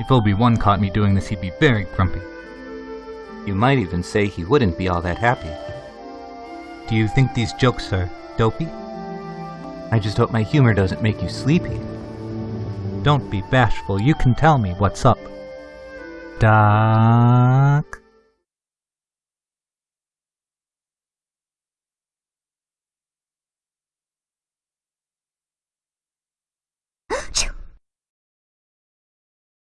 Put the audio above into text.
If Obi-Wan caught me doing this, he'd be very grumpy. You might even say he wouldn't be all that happy. Do you think these jokes are dopey? I just hope my humor doesn't make you sleepy. Don't be bashful, you can tell me what's up. Da.